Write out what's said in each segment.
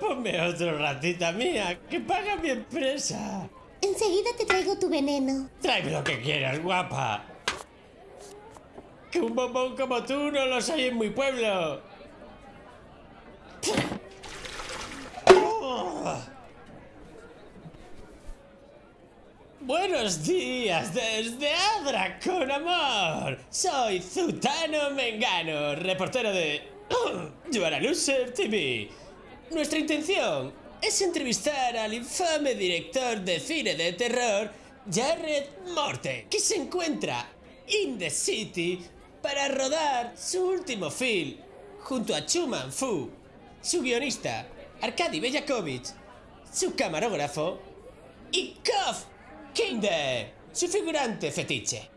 Ponme otro ratita mía, que paga mi empresa. Enseguida te traigo tu veneno. Tráeme lo que quieras, guapa. Que un bombón como tú no los hay en mi pueblo. Buenos días desde Adra con amor. Soy Zutano Mengano, reportero de You Are a Loser TV. Nuestra intención es entrevistar al infame director de cine de terror, Jared Morte, que se encuentra in the city para rodar su último film junto a Chuman Fu, su guionista, Arkady Bellakovich, su camarógrafo y Kof Kinde, su figurante fetiche.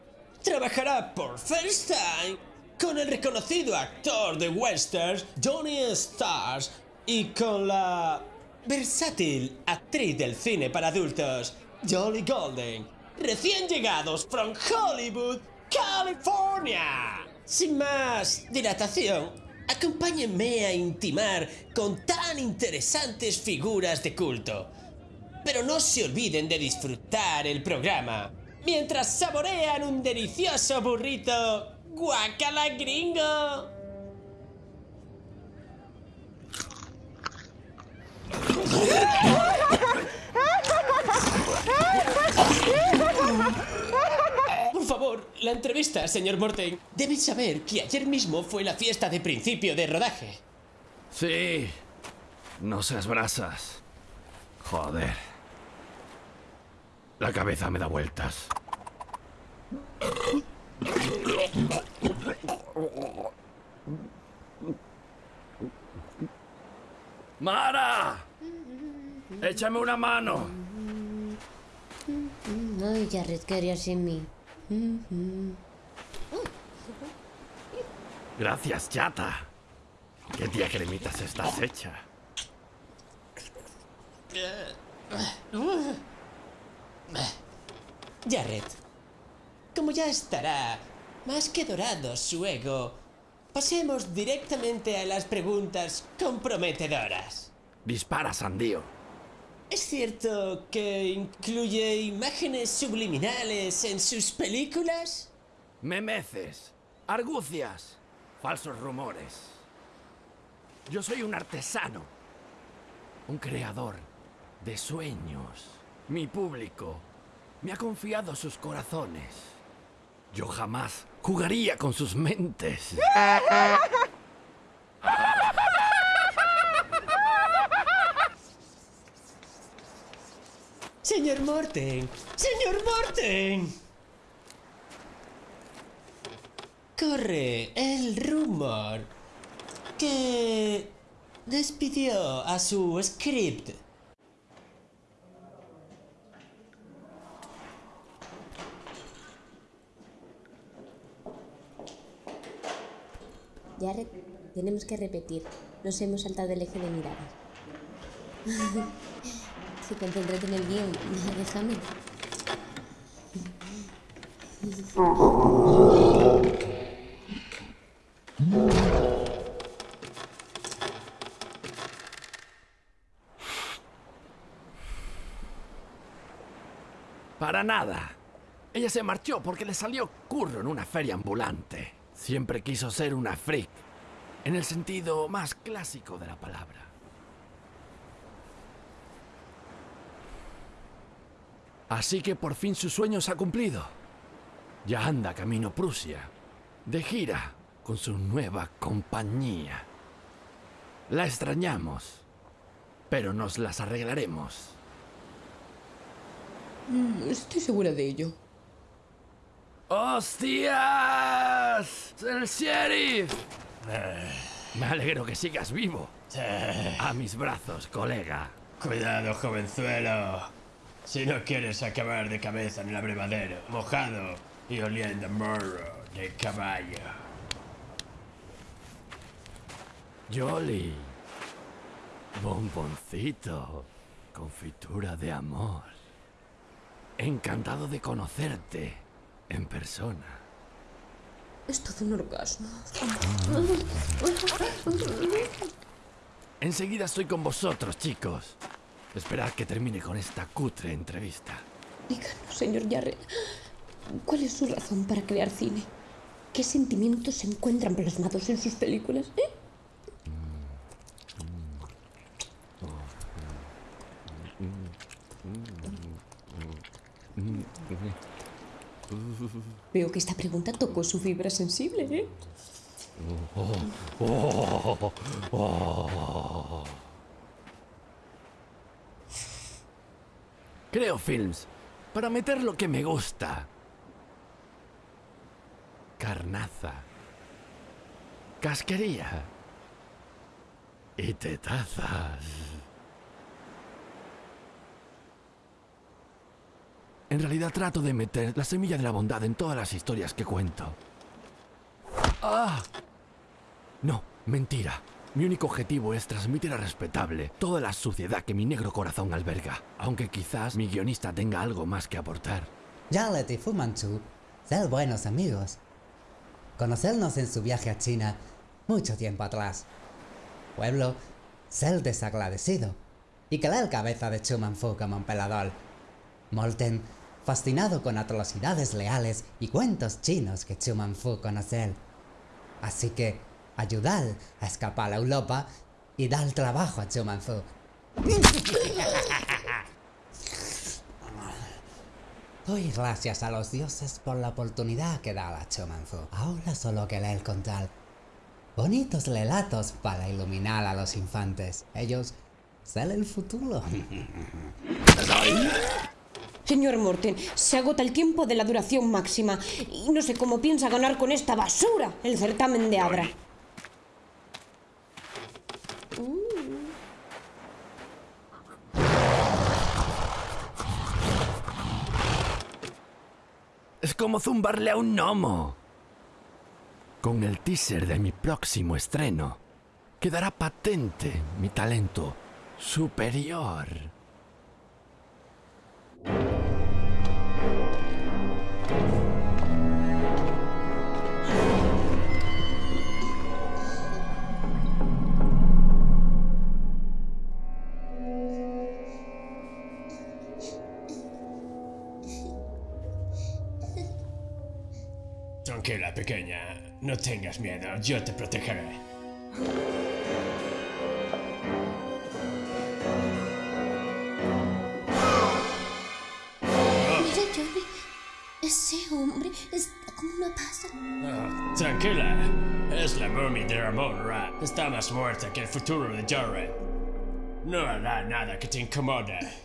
Trabajará por first time con el reconocido actor de westerns Johnny Stars y con la versátil actriz del cine para adultos Jolly Golden, recién llegados from Hollywood, California. Sin más dilatación, acompáñenme a intimar con tan interesantes figuras de culto. Pero no se olviden de disfrutar el programa mientras saborean un delicioso burrito guacala gringo. Por favor, la entrevista, señor Morten. Deben saber que ayer mismo fue la fiesta de principio de rodaje. Sí. No seas brasas. Joder. La cabeza me da vueltas. ¡Mara! ¡Échame una mano! Ay, Jared, ¿qué harías sin mí? Gracias, chata. ¿Qué tía cremitas estás hecha? Jared, como ya estará más que dorado su ego, pasemos directamente a las preguntas comprometedoras. Dispara, sandío. ¿Es cierto que incluye imágenes subliminales en sus películas? Memeces, argucias, falsos rumores. Yo soy un artesano, un creador de sueños. Mi público me ha confiado sus corazones. Yo jamás jugaría con sus mentes. Señor Morten, señor Morten. Corre el rumor que despidió a su script. Jared, tenemos que repetir. Nos hemos saltado el eje de miradas. en el guion. Para nada. Ella se marchó porque le salió curro en una feria ambulante. Siempre quiso ser una freak, en el sentido más clásico de la palabra. Así que por fin su sueño se ha cumplido. Ya anda camino Prusia, de gira con su nueva compañía. La extrañamos, pero nos las arreglaremos. Mm, Estoy segura de ello. ¡Hostias! ¡El sheriff! Me alegro que sigas vivo. A mis brazos, colega. Cuidado, jovenzuelo. Si no quieres acabar de cabeza en el abrevadero, mojado y oliendo a morro de caballo. Jolly. Bomboncito. Confitura de amor. Encantado de conocerte en persona. Es todo un orgasmo. Enseguida estoy con vosotros, chicos. Esperad que termine con esta cutre entrevista. Díganos, señor Jarrett, ¿cuál es su razón para crear cine? ¿Qué sentimientos se encuentran plasmados en sus películas? ¿eh? Veo que esta pregunta tocó su fibra sensible, ¿eh? Creo films para meter lo que me gusta. Carnaza. Casquería. Y tetazas. En realidad trato de meter la semilla de la bondad en todas las historias que cuento. ¡Ah! No, mentira. Mi único objetivo es transmitir a respetable toda la suciedad que mi negro corazón alberga, aunque quizás mi guionista tenga algo más que aportar. Jarlet y Fu Manchu, ser buenos amigos. Conocernos en su viaje a China mucho tiempo atrás. Pueblo, ser desagradecido. Y querer cabeza de Chuman Fu como emperador. Molten, fascinado con atrocidades leales y cuentos chinos que Chuman Fu conocer. Así que, ayudar a escapar a Europa y dar trabajo a Chuman Fu. Doy gracias a los dioses por la oportunidad que da la Chomanfu. Ahora solo querer contar bonitos relatos para iluminar a los infantes. Ellos ser el futuro. Señor Morten, se agota el tiempo de la duración máxima y no sé cómo piensa ganar con esta basura el certamen de Abra. Es como zumbarle a un gnomo. Con el teaser de mi próximo estreno, quedará patente mi talento superior. Tengas miedo, yo te protegeré. Mira, Johnny, ese hombre está como una pasa. Ah, tranquila. Es la momia de Ramon Ra. Está más muerta que el futuro de Jared. No hará nada que te incomode.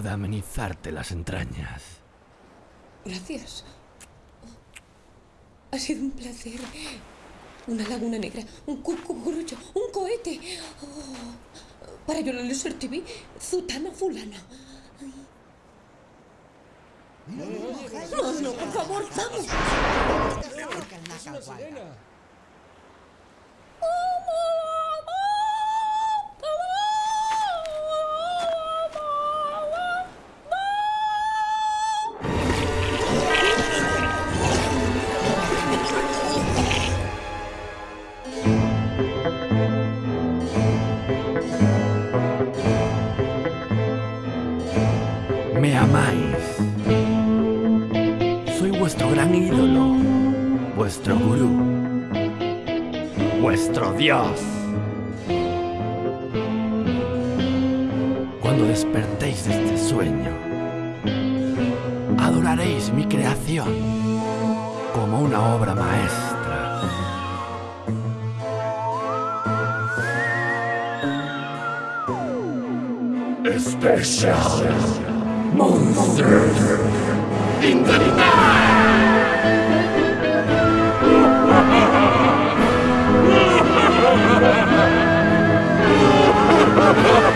De amenizarte las entrañas. gracias. Ha sido un placer. Una laguna negra, un cu- cucurucho, un cohete. Oh, para Yola Loser TV, Zutana Fulana. No, no, por favor, vamos. Vuestro dios. Cuando despertéis de este sueño, adoraréis mi creación como una obra maestra. Special Monster in the! Ha ha ha!